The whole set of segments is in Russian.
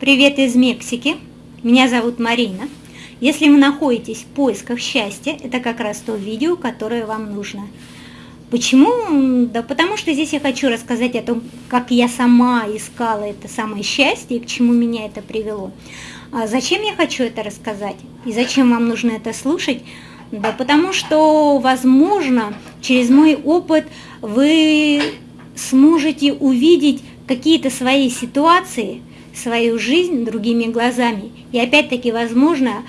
Привет из Мексики. Меня зовут Марина. Если вы находитесь в поисках счастья, это как раз то видео, которое вам нужно. Почему? Да потому что здесь я хочу рассказать о том, как я сама искала это самое счастье и к чему меня это привело. А зачем я хочу это рассказать и зачем вам нужно это слушать? Да потому что, возможно, через мой опыт вы сможете увидеть какие-то свои ситуации, свою жизнь другими глазами. И опять-таки, возможно,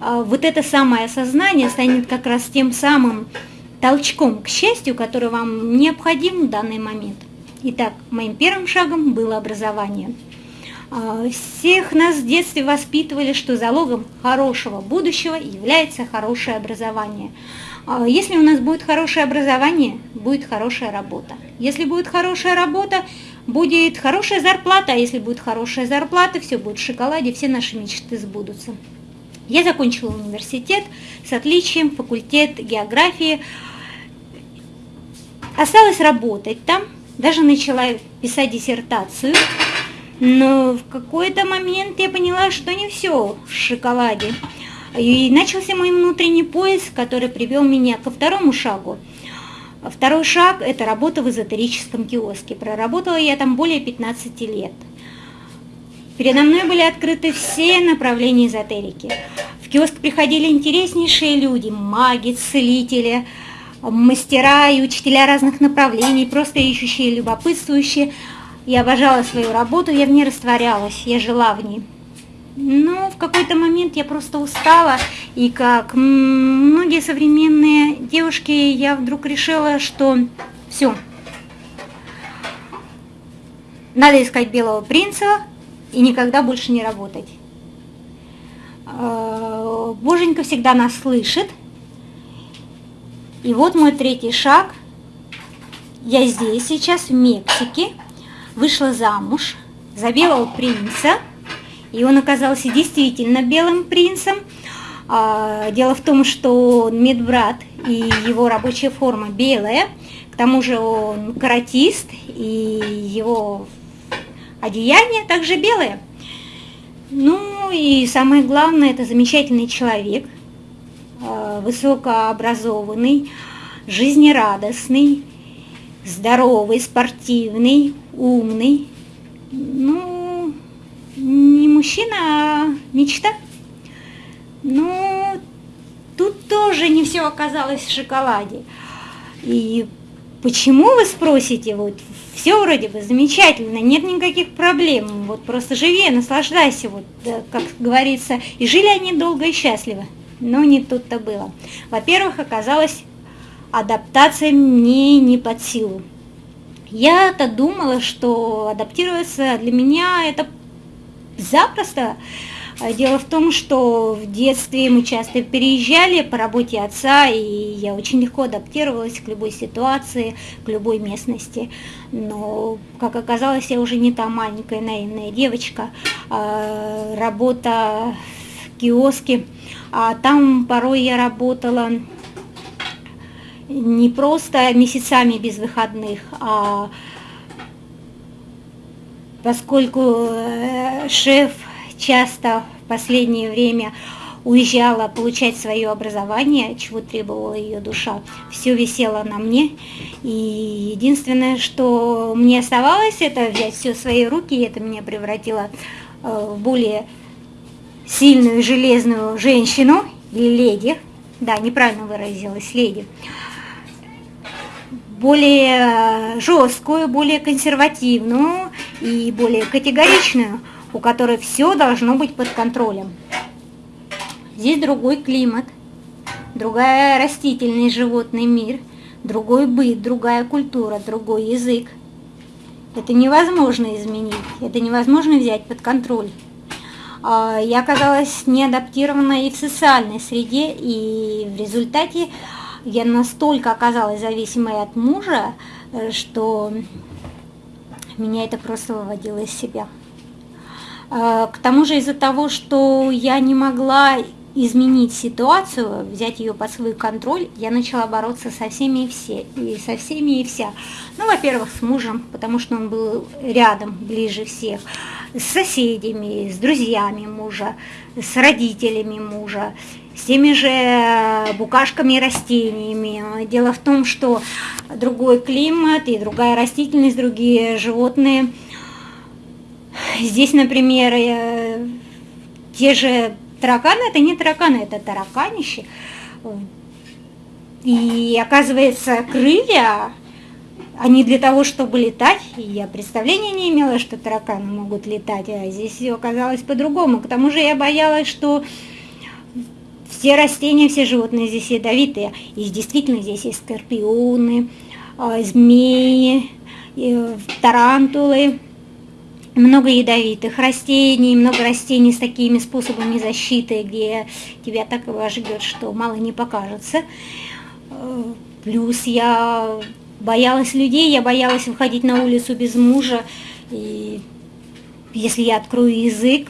а, вот это самое осознание станет как раз тем самым толчком к счастью, который вам необходим в данный момент. Итак, моим первым шагом было образование. А, всех нас в детстве воспитывали, что залогом хорошего будущего является хорошее образование. А, если у нас будет хорошее образование, будет хорошая работа. Если будет хорошая работа, будет хорошая зарплата, а если будет хорошая зарплата, все будет в шоколаде, все наши мечты сбудутся. Я закончила университет с отличием, факультет географии. Осталось работать там, даже начала писать диссертацию. Но в какой-то момент я поняла, что не все в шоколаде. И начался мой внутренний поиск, который привел меня ко второму шагу – Второй шаг – это работа в эзотерическом киоске. Проработала я там более 15 лет. Передо мной были открыты все направления эзотерики. В киоск приходили интереснейшие люди, маги, целители, мастера и учителя разных направлений, просто ищущие, любопытствующие. Я обожала свою работу, я в ней растворялась, я жила в ней. Но в какой-то момент я просто устала, и как многие современные девушки, я вдруг решила, что все, надо искать белого принца и никогда больше не работать. А, Боженька всегда нас слышит. И вот мой третий шаг. Я здесь сейчас, в Мексике, вышла замуж за белого принца – и он оказался действительно белым принцем. А, дело в том, что он медбрат, и его рабочая форма белая. К тому же он каратист, и его одеяние также белое. Ну и самое главное, это замечательный человек, а, высокообразованный, жизнерадостный, здоровый, спортивный, умный. Ну, мужчина, а мечта. Ну, тут тоже не все оказалось в шоколаде. И почему вы спросите, вот все вроде бы замечательно, нет никаких проблем, вот просто живи, наслаждайся, вот, как говорится, и жили они долго и счастливо. Но не тут-то было. Во-первых, оказалось, адаптация мне не под силу. Я-то думала, что адаптироваться для меня это запросто. А дело в том, что в детстве мы часто переезжали по работе отца, и я очень легко адаптировалась к любой ситуации, к любой местности. Но, как оказалось, я уже не та маленькая наивная девочка. А работа в киоске, а там порой я работала не просто месяцами без выходных, а поскольку э, шеф часто в последнее время уезжала получать свое образование, чего требовала ее душа, все висело на мне. И единственное, что мне оставалось, это взять все в свои руки, и это меня превратило э, в более сильную железную женщину или леди. Да, неправильно выразилась, леди более э, жесткую, более консервативную и более категоричную, у которой все должно быть под контролем. Здесь другой климат, другая растительный животный мир, другой быт, другая культура, другой язык. Это невозможно изменить, это невозможно взять под контроль. А, я оказалась неадаптирована и в социальной среде, и в результате я настолько оказалась зависимой от мужа, э, что меня это просто выводило из себя. Э, к тому же из-за того, что я не могла изменить ситуацию, взять ее под свой контроль, я начала бороться со всеми и все, и со всеми и вся. Ну, во-первых, с мужем, потому что он был рядом, ближе всех, с соседями, с друзьями мужа, с родителями мужа, с теми же букашками и растениями. Дело в том, что другой климат и другая растительность, другие животные. Здесь, например, э, те же тараканы, это не тараканы, это тараканище. И оказывается, крылья, они для того, чтобы летать, и я представления не имела, что тараканы могут летать, а здесь все оказалось по-другому. К тому же я боялась, что все растения, все животные здесь ядовитые. И действительно здесь есть скорпионы, а, змеи, тарантулы, много ядовитых растений, много растений с такими способами защиты, где тебя так ждет, что мало не покажется. Э, плюс я боялась людей, я боялась выходить на улицу без мужа. И если я открою язык,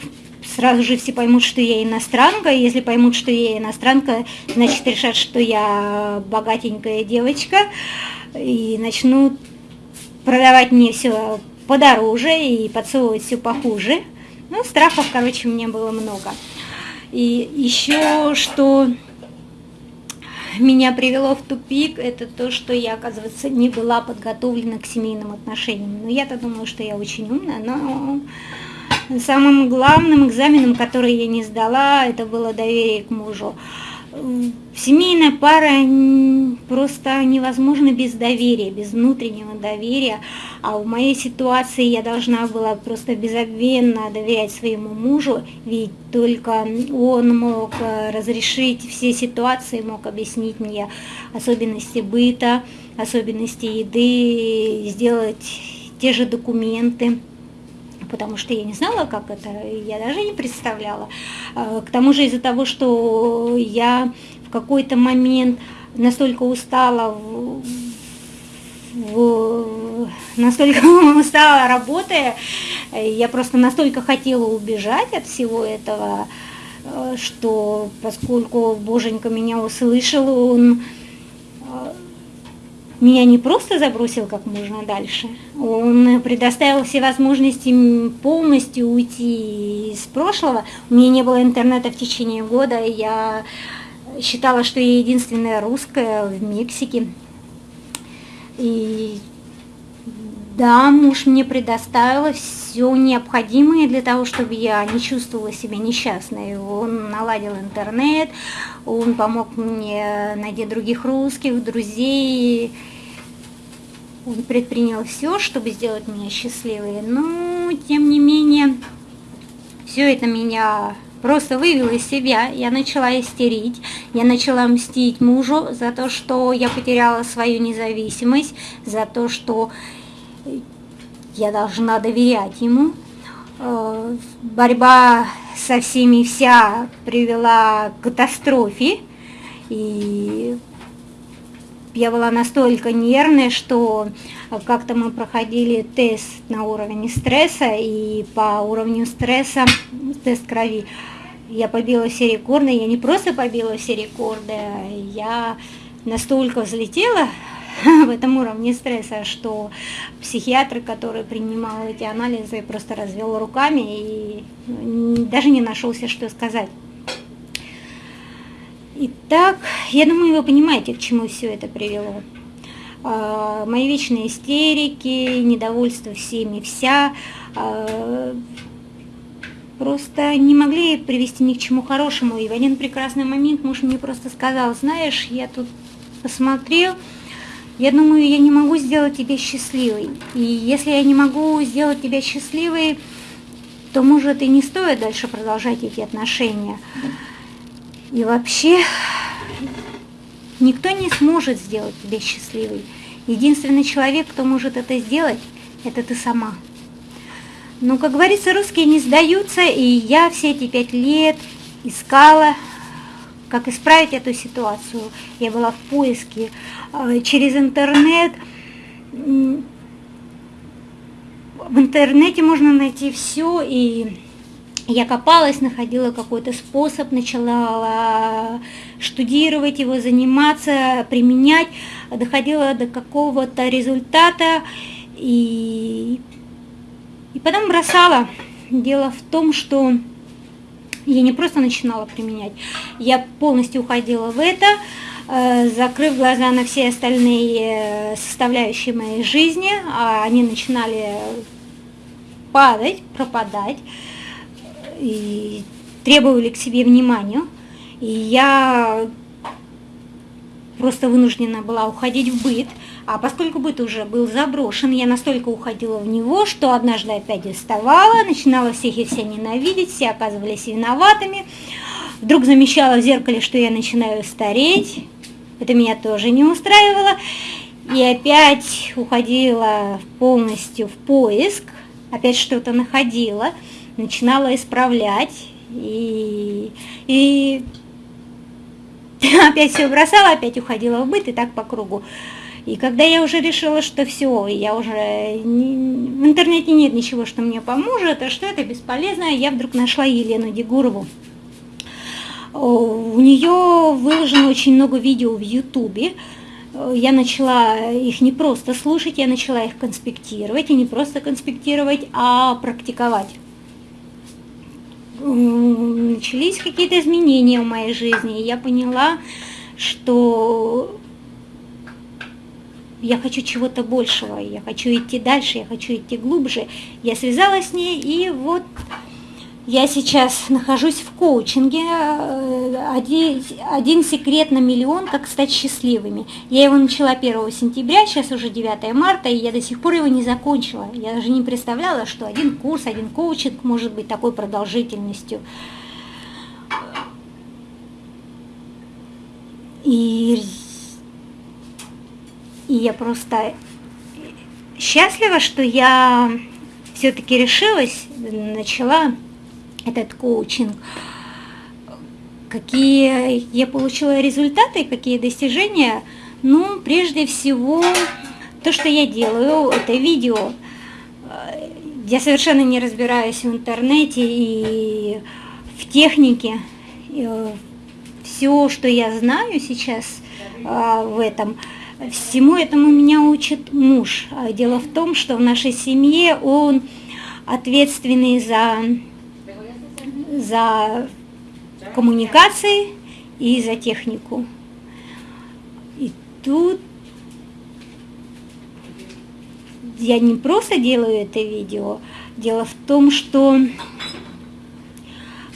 сразу же все поймут, что я иностранка. Если поймут, что я иностранка, значит решат, что я богатенькая девочка. И начнут продавать мне все подороже и подсовывать все похуже. Ну, страхов, короче, мне было много. И еще что меня привело в тупик, это то, что я, оказывается, не была подготовлена к семейным отношениям. Ну, я-то думала, что я очень умная, но самым главным экзаменом, который я не сдала, это было доверие к мужу. Семейная пара просто невозможна без доверия, без внутреннего доверия. А в моей ситуации я должна была просто безобвенно доверять своему мужу, ведь только он мог э, разрешить все ситуации, мог объяснить мне особенности быта, особенности еды, сделать те же документы потому что я не знала, как это, я даже не представляла. А, к тому же из-за того, что я в какой-то момент настолько устала, настолько устала работая, я просто настолько хотела убежать от всего этого, э, что поскольку Боженька меня услышал, он меня не просто забросил как можно дальше, он предоставил все возможности полностью уйти из прошлого. У меня не было интернета в течение года, я считала, что я единственная русская в Мексике. И да, муж мне предоставил все необходимое для того, чтобы я не чувствовала себя несчастной. Он наладил интернет, он помог мне найти других русских, друзей. Он предпринял все, чтобы сделать меня счастливой. Но, тем не менее, все это меня просто вывело из себя. Я начала истерить, я начала мстить мужу за то, что я потеряла свою независимость, за то, что я должна доверять ему. Э, борьба со всеми вся привела к катастрофе, и я была настолько нервная, что как-то мы проходили тест на уровень стресса, и по уровню стресса, тест крови, я побила все рекорды, я не просто побила все рекорды, я настолько взлетела в этом уровне стресса, что психиатр, который принимал эти анализы, просто развел руками и даже не нашелся, что сказать. Итак, я думаю, вы понимаете, к чему все это привело. А, мои вечные истерики, недовольство всеми вся, а, просто не могли привести ни к чему хорошему. И в один прекрасный момент муж мне просто сказал, знаешь, я тут посмотрел, я думаю, я не могу сделать тебя счастливой. И если я не могу сделать тебя счастливой, то, может, и не стоит дальше продолжать эти отношения. И вообще, никто не сможет сделать тебя счастливой. Единственный человек, кто может это сделать, это ты сама. Но, как говорится, русские не сдаются, и я все эти пять лет искала как исправить эту ситуацию. Я была в поиске э, через интернет. В интернете можно найти все, и я копалась, находила какой-то способ, начала штудировать его, заниматься, применять, доходила до какого-то результата и, и потом бросала. Дело в том, что я не просто начинала применять, я полностью уходила в это, э, закрыв глаза на все остальные составляющие моей жизни, а они начинали падать, пропадать и требовали к себе внимания. И я просто вынуждена была уходить в быт. А поскольку быт уже был заброшен, я настолько уходила в него, что однажды опять вставала, начинала всех и все ненавидеть, все оказывались виноватыми. Вдруг замечала в зеркале, что я начинаю стареть. Это меня тоже не устраивало. И опять уходила полностью в поиск, опять что-то находила начинала исправлять, и, и опять все бросала, опять уходила в быт, и так по кругу. И когда я уже решила, что все, я уже не, в интернете нет ничего, что мне поможет, а что это бесполезно, я вдруг нашла Елену Дегурову. У нее выложено очень много видео в Ютубе. Я начала их не просто слушать, я начала их конспектировать, и не просто конспектировать, а практиковать начались какие-то изменения в моей жизни, и я поняла, что я хочу чего-то большего, я хочу идти дальше, я хочу идти глубже. Я связалась с ней, и вот я сейчас нахожусь в коучинге. Э, один, один секрет на миллион, как стать счастливыми. Я его начала 1 сентября, сейчас уже 9 марта, и я до сих пор его не закончила. Я даже не представляла, что один курс, один коучинг может быть такой продолжительностью. И, и я просто счастлива, что я все-таки решилась, начала этот коучинг, какие я получила результаты, какие достижения. Ну, прежде всего, то, что я делаю, это видео. Я совершенно не разбираюсь в интернете и в технике. Все, что я знаю сейчас в этом, всему этому меня учит муж. Дело в том, что в нашей семье он ответственный за за коммуникации и за технику. И тут я не просто делаю это видео, дело в том, что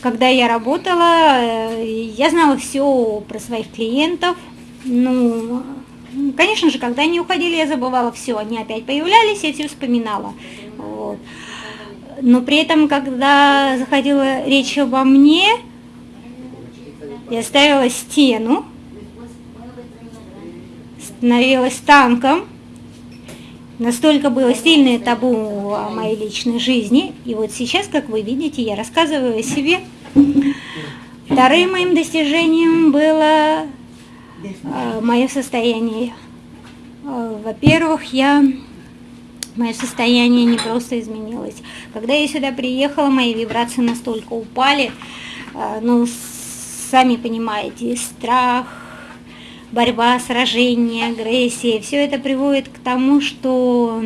когда я работала, э, я знала все про своих клиентов. Ну, конечно же, когда они уходили, я забывала все, они опять появлялись, я все вспоминала. Вот. Но при этом, когда заходила речь обо мне, я ставила стену, становилась танком. Настолько было сильное табу о моей личной жизни. И вот сейчас, как вы видите, я рассказываю о себе. Вторым моим достижением было мое состояние. Э, во-первых, я мое состояние не просто изменилось. Когда я сюда приехала, мои вибрации настолько упали, а, ну, сами понимаете, страх, борьба, сражение, агрессия, все это приводит к тому, что,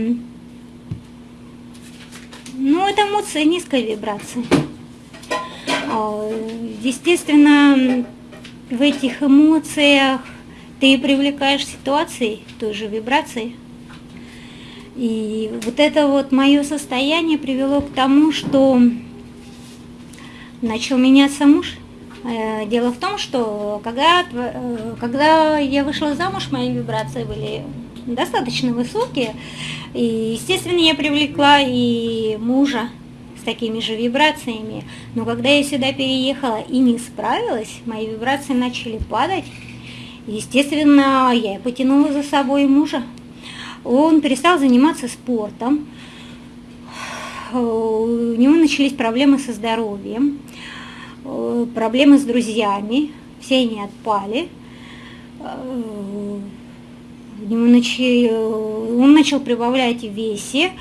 ну, это эмоции низкой вибрации. А, естественно, в этих эмоциях ты привлекаешь ситуации той же вибрации, и вот это вот мое состояние привело к тому, что начал меняться муж. Э, дело в том, что когда, э, когда я вышла замуж, мои вибрации были достаточно высокие. И, естественно, я привлекла и мужа такими же вибрациями. Но когда я сюда переехала и не справилась, мои вибрации начали падать. Естественно, я потянула за собой мужа он перестал заниматься спортом, у него начались проблемы со здоровьем, проблемы с друзьями, все они отпали. Он начал прибавлять в весе,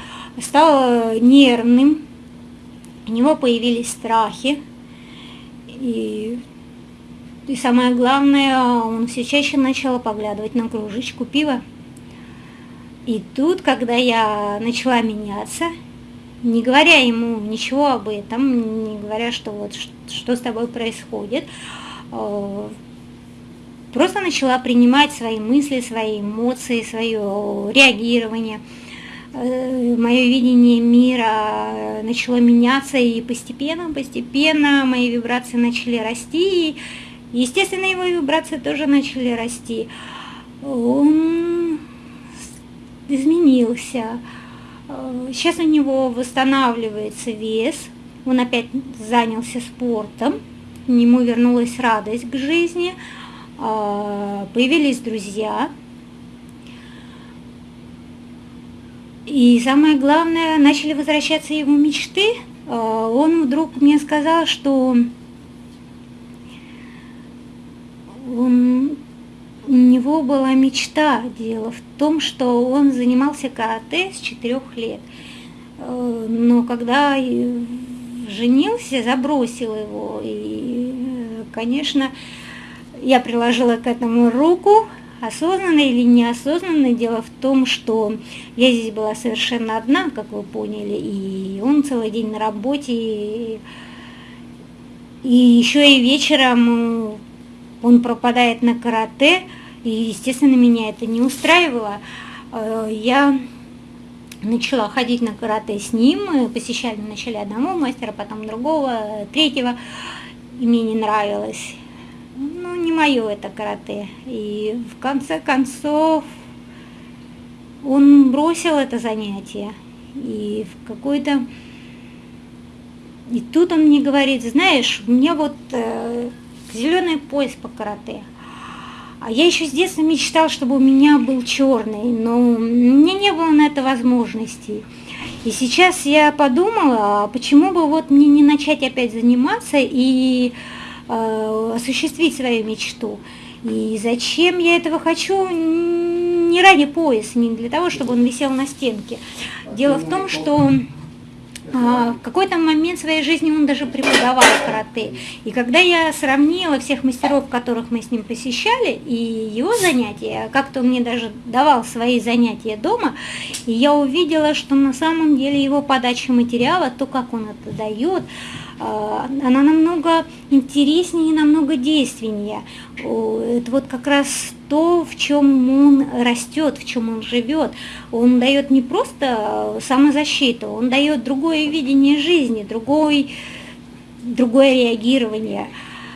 стал нервным, у него появились страхи, и, и самое главное, он все чаще начал поглядывать на кружечку пива. И тут, когда я начала меняться, не говоря ему ничего об этом, не говоря, что вот что с тобой происходит, э, просто начала принимать свои мысли, свои эмоции, свое реагирование. Э, Мое видение мира начало меняться, и постепенно, постепенно мои вибрации начали расти, и, естественно, его вибрации тоже начали расти. Он изменился. Э, сейчас у него восстанавливается вес, он опять занялся спортом, к нему вернулась радость к жизни, э, появились друзья. И самое главное, начали возвращаться его мечты. Э, он вдруг мне сказал, что он у него была мечта. Дело в том, что он занимался карате с четырех лет. Э, но когда женился, забросил его. И, конечно, я приложила к этому руку, осознанно или неосознанно. Дело в том, что я здесь была совершенно одна, как вы поняли, и он целый день на работе. И, и еще и вечером он пропадает на карате, и, естественно, меня это не устраивало. Э, я начала ходить на карате с ним, посещали вначале одного мастера, потом другого, третьего, и мне не нравилось. Ну, не мое это карате. И в конце концов он бросил это занятие. И в какой-то... И тут он мне говорит, знаешь, меня вот э, зеленый пояс по карате. А я еще с детства мечтал, чтобы у меня был черный, но у меня не было на это возможности. И сейчас я подумала, а почему бы вот мне не начать опять заниматься и осуществить свою мечту. И зачем я этого хочу? Не ради пояса, не для того, чтобы он висел на стенке. Дело в том, что а, в какой-то момент своей жизни он даже преподавал карате. И когда я сравнила всех мастеров, которых мы с ним посещали, и его занятия, как-то он мне даже давал свои занятия дома, и я увидела, что на самом деле его подача материала, то, как он это дает, она намного интереснее и намного действеннее. Это вот как раз то, в чем он растет, в чем он живет. Он дает не просто самозащиту, он дает другое видение жизни, другой, другое реагирование.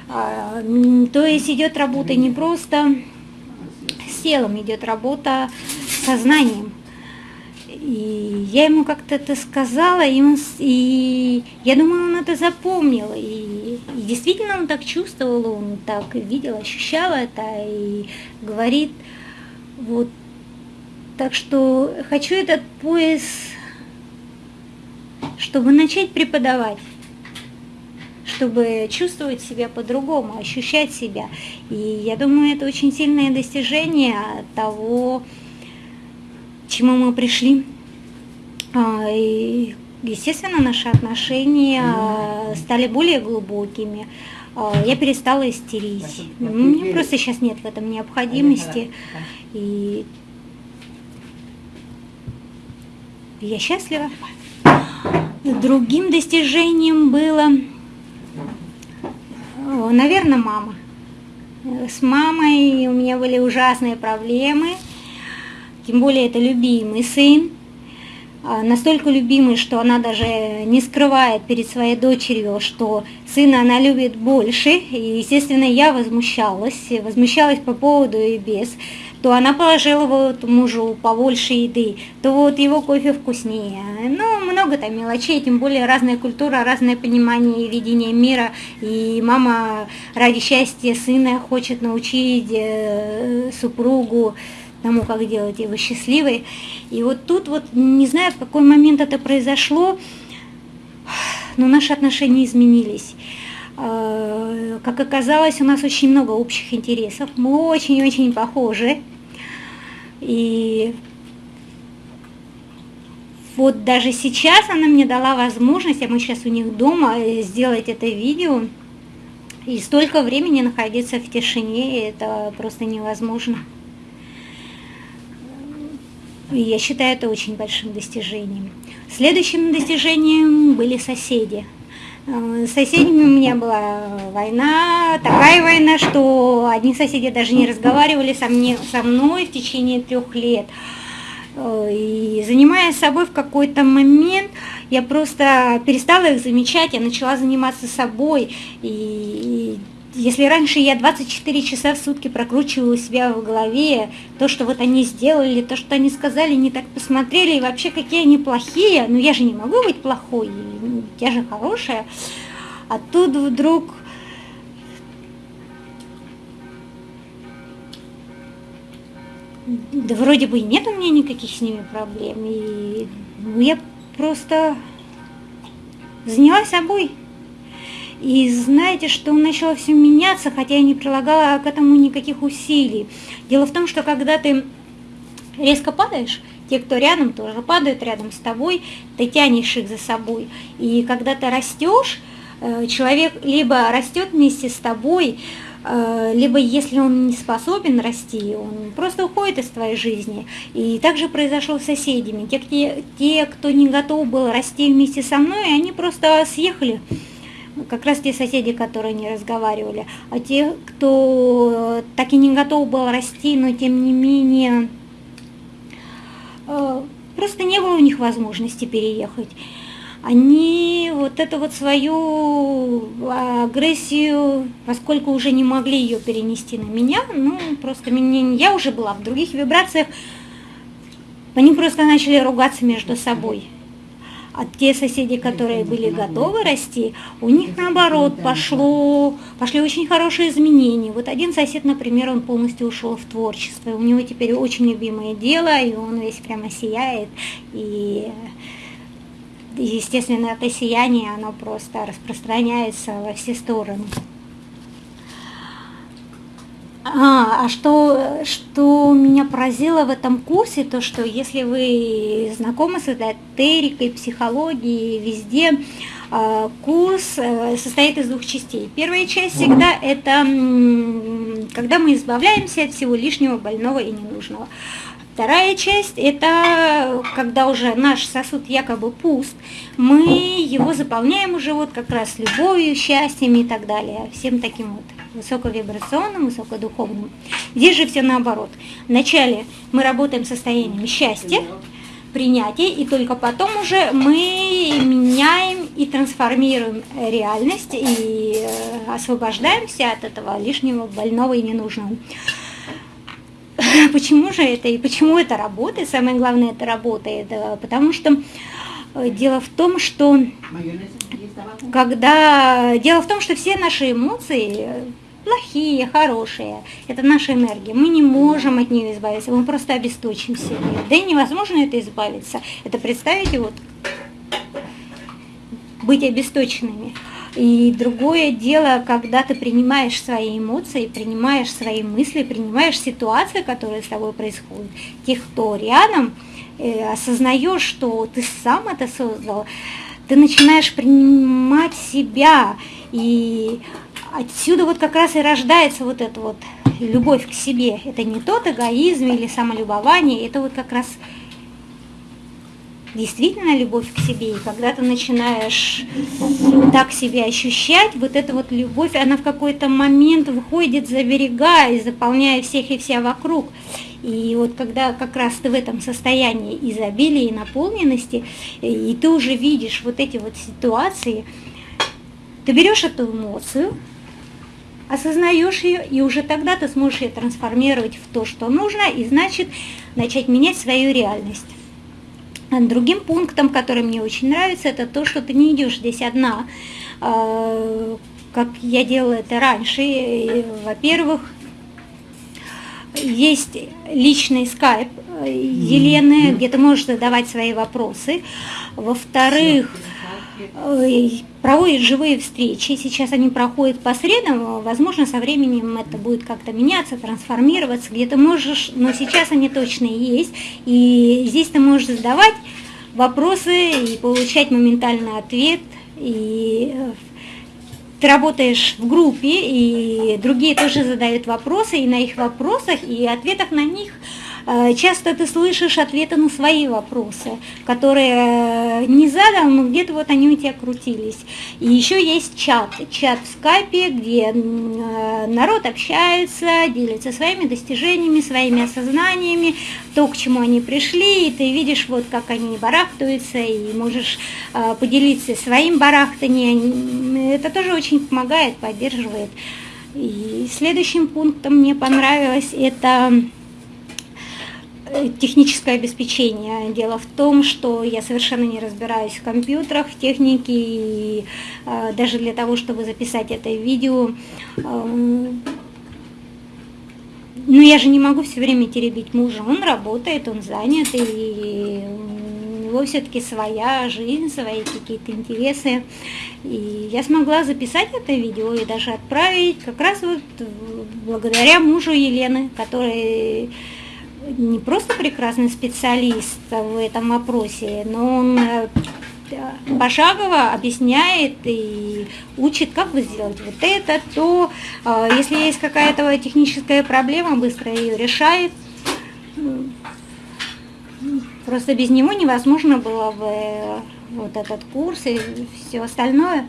А, то есть идет работа не просто с телом, идет работа сознанием. И я ему как-то это сказала, и, он, и я думаю, он это запомнил. И, и действительно он так чувствовал, он так видел, ощущал это и говорит, вот. Так что хочу этот пояс, чтобы начать преподавать чтобы чувствовать себя по-другому, ощущать себя. И я думаю, это очень сильное достижение того, чему мы пришли. А, и, естественно, наши отношения стали более глубокими. А, я перестала истерить. Мне просто сейчас нет в этом необходимости. И я счастлива. Другим достижением было, наверное, мама. С мамой у меня были ужасные проблемы – тем более это любимый сын, а, настолько любимый, что она даже не скрывает перед своей дочерью, что сына она любит больше, и, естественно, я возмущалась, возмущалась по поводу и без, то она положила вот мужу побольше еды, то вот его кофе вкуснее. Ну, много там мелочей, тем более разная культура, разное понимание и видение мира. И мама ради счастья сына хочет научить э, супругу тому, как делать его счастливой. И вот тут вот, не знаю, в какой момент это произошло, но наши отношения изменились. А, как оказалось, у нас очень много общих интересов, мы очень-очень похожи. И вот даже сейчас она мне дала возможность, а мы сейчас у них дома, э, сделать это видео. И столько времени находиться в тишине, это просто невозможно. И я считаю это очень большим достижением. Следующим достижением были соседи. Э, с соседями у меня была война, такая война, что одни соседи даже не разговаривали со, мне, со мной в течение трех лет. Э, и занимаясь собой в какой-то момент, я просто перестала их замечать, я начала заниматься собой. И, если раньше я 24 часа в сутки прокручивала себя в голове, то, что вот они сделали, то, что они сказали, не так посмотрели, и вообще какие они плохие, ну я же не могу быть плохой, я же хорошая. А тут вдруг да вроде бы нет у меня никаких с ними проблем. И ну, я просто занялась собой. И знаете, что начало все меняться, хотя я не прилагала к этому никаких усилий. Дело в том, что когда ты резко падаешь, те, кто рядом, тоже падают рядом с тобой, ты тянешь их за собой. И когда ты растешь, э, человек либо растет вместе с тобой, Э, либо если он не способен расти, он просто уходит из твоей жизни. И также произошло с соседями. Те, те, те, кто не готов был расти вместе со мной, они просто съехали. Как раз те соседи, которые не разговаривали. А те, кто так и не готов был расти, но тем не менее э, просто не было у них возможности переехать они вот эту вот свою агрессию, поскольку уже не могли ее перенести на меня, ну, просто меня, я уже была в других вибрациях, они просто начали ругаться между собой. А те соседи, которые были готовы расти, у них наоборот пошло, пошли очень хорошие изменения. Вот один сосед, например, он полностью ушел в творчество. У него теперь очень любимое дело, и он весь прямо сияет. И естественно, это сияние, оно просто распространяется во все стороны. А, а что, что меня поразило в этом курсе, то что если вы знакомы с эзотерикой, психологией, везде, а, курс э, состоит из двух частей. Первая часть всегда это когда мы избавляемся от всего лишнего, больного и ненужного. Вторая часть – это когда уже наш сосуд якобы пуст, мы его заполняем уже вот как раз любовью, счастьем и так далее, всем таким вот высоковибрационным, высокодуховным. Здесь же все наоборот. Вначале мы работаем состоянием счастья, принятия, и только потом уже мы меняем и трансформируем реальность и э, освобождаемся от этого лишнего, больного и ненужного. Почему же это и почему это работает? Самое главное, это работает, потому что э, дело в том, что когда дело в том, что все наши эмоции плохие, хорошие, это наша энергия. Мы не можем от нее избавиться, мы просто обесточимся. Да и невозможно это избавиться. Это представите, вот быть обесточенными. И другое дело, когда ты принимаешь свои эмоции, принимаешь свои мысли, принимаешь ситуации, которые с тобой происходят, тех, кто рядом, э, осознаешь, что ты сам это создал, ты начинаешь принимать себя, и отсюда вот как раз и рождается вот эта вот любовь к себе. Это не тот эгоизм или самолюбование, это вот как раз действительно любовь к себе, и когда ты начинаешь так себя ощущать, вот эта вот любовь, она в какой-то момент выходит за берега и заполняет всех и вся вокруг. И вот когда как раз ты в этом состоянии изобилия и наполненности, и ты уже видишь вот эти вот ситуации, ты берешь эту эмоцию, осознаешь ее, и уже тогда ты сможешь ее трансформировать в то, что нужно, и значит начать менять свою реальность. Другим пунктом, который мне очень нравится, это то, что ты не идешь здесь одна, а, как я делала это раньше. Во-первых, есть личный скайп э, Елены, где ты можешь задавать свои вопросы. Во-вторых, проводят живые встречи. Сейчас они проходят по средам. Возможно, со временем это будет как-то меняться, трансформироваться. Где ты можешь, но сейчас они точно есть. И здесь ты можешь задавать вопросы и получать моментальный ответ. И ты работаешь в группе, и другие тоже задают вопросы, и на их вопросах, и ответах на них – Э, часто ты слышишь ответы на свои вопросы, которые э, не задал, но где-то вот они у тебя крутились. И еще есть чат, чат в скайпе, где э, народ общается, делится своими достижениями, своими осознаниями, то, к чему они пришли, и ты видишь, вот как они барахтаются, и можешь поделиться своим барахтанием. Это тоже очень помогает, поддерживает. И следующим пунктом мне понравилось это техническое обеспечение. Дело в том, что я совершенно не разбираюсь в компьютерах, в технике, и э, даже для того, чтобы записать это видео, э, ну я же не могу все время теребить мужа, он работает, он занят, и у него все-таки своя жизнь, свои какие-то интересы. И я смогла записать это видео и даже отправить как раз вот благодаря мужу Елены, который не просто прекрасный специалист в этом вопросе, но он э, пошагово объясняет и учит, как вы сделать вот это, то э, если есть какая-то техническая проблема, быстро ее решает. Просто без него невозможно было бы вот этот курс и все остальное.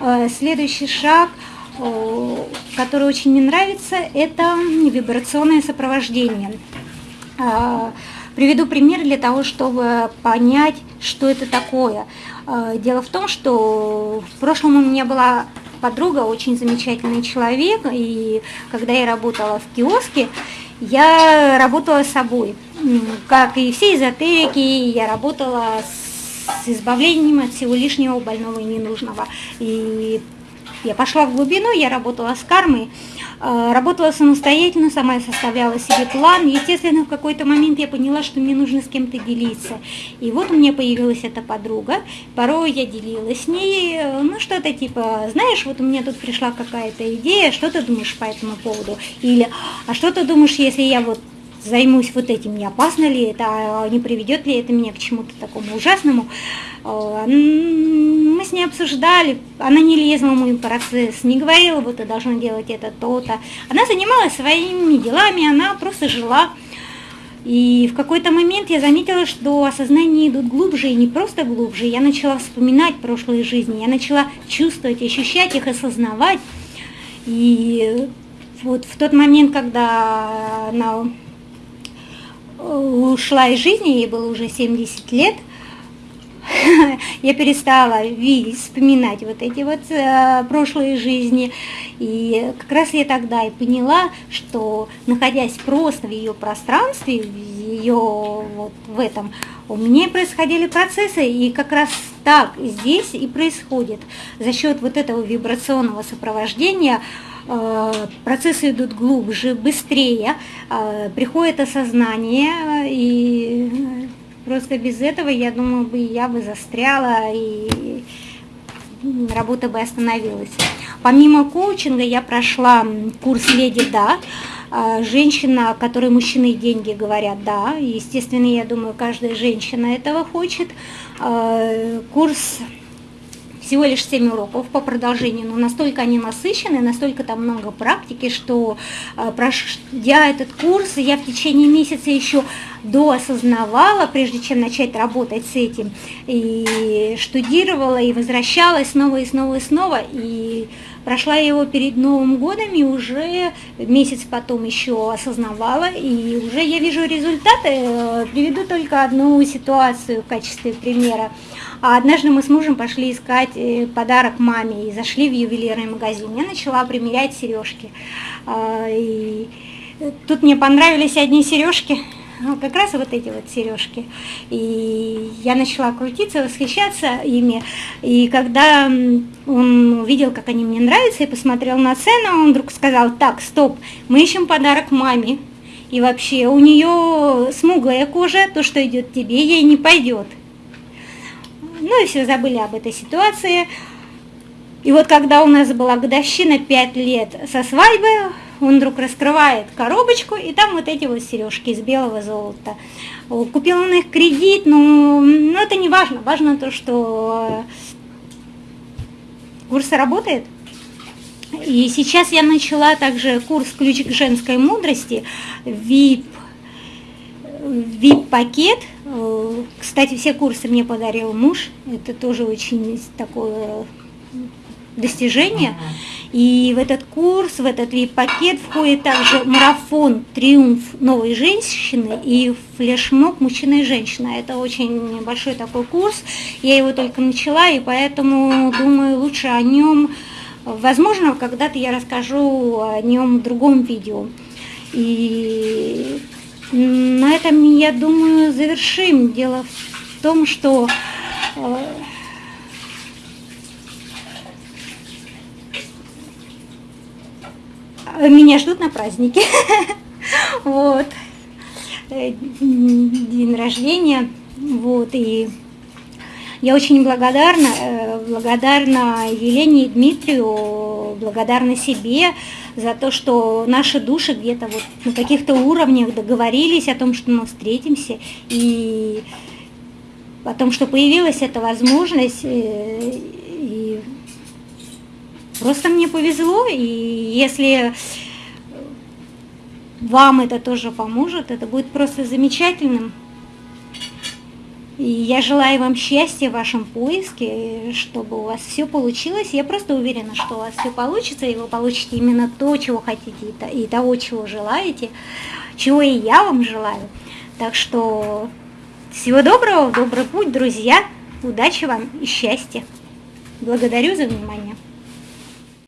Э, следующий шаг, который очень мне нравится, это вибрационное сопровождение. А, приведу пример для того, чтобы понять, что это такое. А, дело в том, что в прошлом у меня была подруга, очень замечательный человек, и когда я работала в киоске, я работала собой. Как и все эзотерики, я работала с избавлением от всего лишнего, больного и ненужного. И я пошла в глубину, я работала с кармой, работала самостоятельно, сама составляла себе план. Естественно, в какой-то момент я поняла, что мне нужно с кем-то делиться. И вот у меня появилась эта подруга. Порой я делилась с ней, э, ну что-то типа, знаешь, вот у меня тут пришла какая-то идея, что ты думаешь по этому поводу? Или, а что ты думаешь, если я вот займусь вот этим, не опасно ли это, а не приведет ли это меня к чему-то такому ужасному. Э, мы с ней обсуждали, она не лезла в мой процесс, не говорила, вот ты должна делать это, то-то. Она занималась своими делами, она просто жила. И в какой-то момент я заметила, что осознания идут глубже, и не просто глубже. Я начала вспоминать прошлые жизни, я начала чувствовать, ощущать их, осознавать. И вот в тот момент, когда она ушла из жизни, ей было уже 70 лет, я перестала видеть, вспоминать вот эти вот э, прошлые жизни. И как раз я тогда и поняла, что находясь просто в ее пространстве, в ее вот в этом, у меня происходили процессы, и как раз так здесь и происходит. За счет вот этого вибрационного сопровождения Э, процессы идут глубже, быстрее, э, приходит осознание, и просто без этого, я думаю, бы я бы застряла, и работа бы остановилась. Помимо коучинга я прошла курс «Леди Да», э, женщина, которой мужчины и деньги говорят «да». Естественно, я думаю, каждая женщина этого хочет. Курс всего лишь 7 уроков по продолжению, но настолько они насыщены, настолько там много практики, что э, пройдя этот курс, я в течение месяца еще доосознавала, прежде чем начать работать с этим, и штудировала, и возвращалась снова и снова и снова, и прошла его перед Новым годом, и уже месяц потом еще осознавала, и уже я вижу результаты. Э, приведу только одну ситуацию в качестве примера. А однажды мы с мужем пошли искать э, подарок маме и зашли в ювелирный магазин. Я начала примерять сережки. А, и тут мне понравились одни сережки, ну, как раз вот эти вот сережки. И я начала крутиться, восхищаться ими. И когда он увидел, как они мне нравятся, и посмотрел на цену, он вдруг сказал, так, стоп, мы ищем подарок маме. И вообще у нее смуглая кожа, то, что идет тебе, ей не пойдет. Ну и все забыли об этой ситуации. И вот когда у нас была годовщина 5 лет со свадьбы, он вдруг раскрывает коробочку, и там вот эти вот сережки из белого золота. Купил он их кредит, но, но это не важно. Важно то, что курс работает. И сейчас я начала также курс «Ключ к женской мудрости», VIP, VIP-пакет. Кстати, все курсы мне подарил муж. Это тоже очень такое достижение. И в этот курс, в этот VIP-пакет входит также марафон «Триумф новой женщины» и флешмоб «Мужчина и женщина». Это очень большой такой курс. Я его только начала, и поэтому думаю, лучше о нем, возможно, когда-то я расскажу о нем в другом видео. И на этом, я думаю, завершим. Дело в том, что э, меня ждут на празднике. Вот. Э, день рождения. Вот. И я очень благодарна, э, благодарна Елене и Дмитрию, благодарна себе за то, что наши души где-то вот на каких-то уровнях договорились о том, что мы встретимся, и о том, что появилась эта возможность, э, и Просто мне повезло, и если вам это тоже поможет, это будет просто замечательным. И я желаю вам счастья в вашем поиске, чтобы у вас все получилось. Я просто уверена, что у вас все получится, и вы получите именно то, чего хотите, и того, чего желаете, чего и я вам желаю. Так что всего доброго, добрый путь, друзья, удачи вам и счастья. Благодарю за внимание.